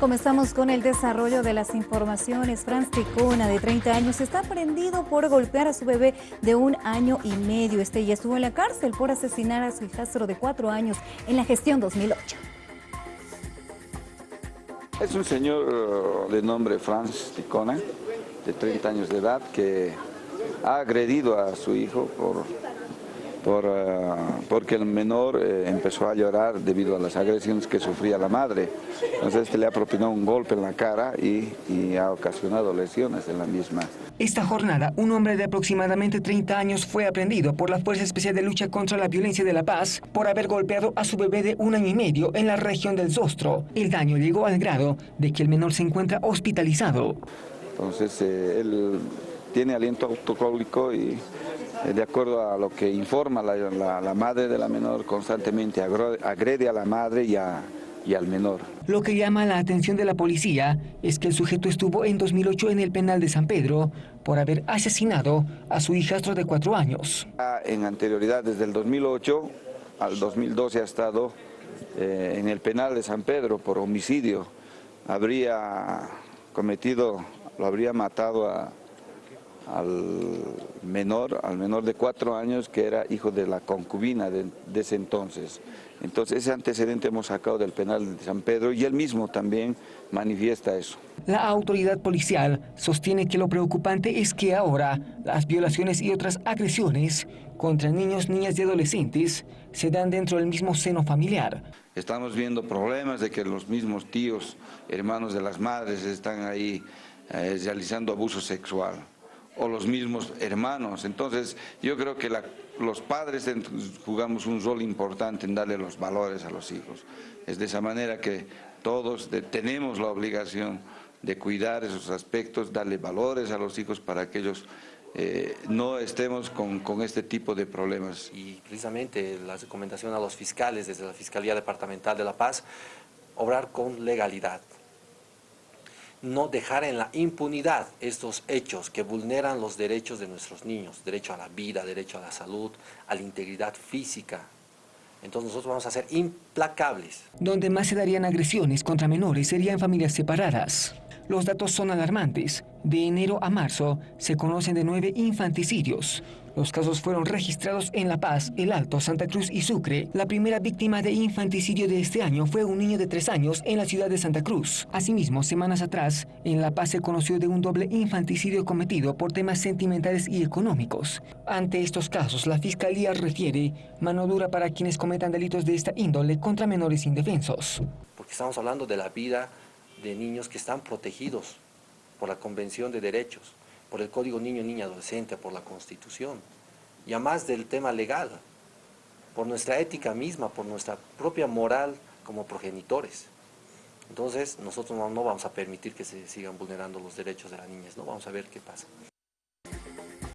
Comenzamos con el desarrollo de las informaciones. Franz Ticona, de 30 años, está prendido por golpear a su bebé de un año y medio. Este ya estuvo en la cárcel por asesinar a su hijastro de 4 años en la gestión 2008. Es un señor de nombre Franz Ticona, de 30 años de edad, que ha agredido a su hijo por por, eh, porque el menor eh, empezó a llorar debido a las agresiones que sufría la madre. Entonces este le ha propinado un golpe en la cara y, y ha ocasionado lesiones en la misma. Esta jornada, un hombre de aproximadamente 30 años fue aprendido por la Fuerza Especial de Lucha contra la Violencia de la Paz por haber golpeado a su bebé de un año y medio en la región del Zostro. El daño llegó al grado de que el menor se encuentra hospitalizado. Entonces eh, él tiene aliento autocólico y de acuerdo a lo que informa la, madre de la menor, constantemente agrede a la madre y, y al menor. Lo que llama la atención de la policía es que el sujeto estuvo en 2008 en el penal de San Pedro por haber asesinado a su hijastro de cuatro años. En anterioridad, desde el 2008 al 2012 ha estado eh, en el penal de San Pedro por homicidio. Habría cometido, lo habría matado a, al menor, al menor de cuatro años que era hijo de la concubina de, ese entonces. Entonces ese antecedente hemos sacado del penal de San Pedro y él mismo también manifiesta eso. La autoridad policial sostiene que lo preocupante es que ahora las violaciones y otras agresiones contra niños, niñas y adolescentes se dan dentro del mismo seno familiar. Estamos viendo problemas de que los mismos tíos, hermanos de las madres están ahí eh, realizando abuso sexual o los mismos hermanos. Entonces yo creo que los padres jugamos un rol importante en darle los valores a los hijos. Es de esa manera que todos tenemos la obligación de cuidar esos aspectos, darle valores a los hijos para que ellos eh, no estemos con, con, este tipo de problemas. Y precisamente la recomendación a los fiscales desde la Fiscalía Departamental de La Paz, obrar con legalidad, no dejar en la impunidad estos hechos que vulneran los derechos de nuestros niños, derecho a la vida, derecho a la salud, a la integridad física. Entonces nosotros vamos a ser implacables. Donde más se darían agresiones contra menores serían familias separadas. Los datos son alarmantes. De enero a marzo se conocen de nueve infanticidios. Los casos fueron registrados en La Paz, El Alto, Santa Cruz y Sucre. La primera víctima de infanticidio de este año fue un niño de tres años en la ciudad de Santa Cruz. Asimismo, semanas atrás, en La Paz se conoció de un doble infanticidio cometido por temas sentimentales y económicos. Ante estos casos, la Fiscalía refiere mano dura para quienes cometan delitos de esta índole contra menores indefensos. Porque estamos hablando de la vida de niños que están protegidos por la Convención de Derechos, por el Código Niño, Niña, Adolescente, por la Constitución, y además del tema legal, por nuestra ética misma, por nuestra propia moral como progenitores. Entonces, nosotros no, no vamos a permitir que se sigan vulnerando los derechos de las niñas, no vamos a ver qué pasa.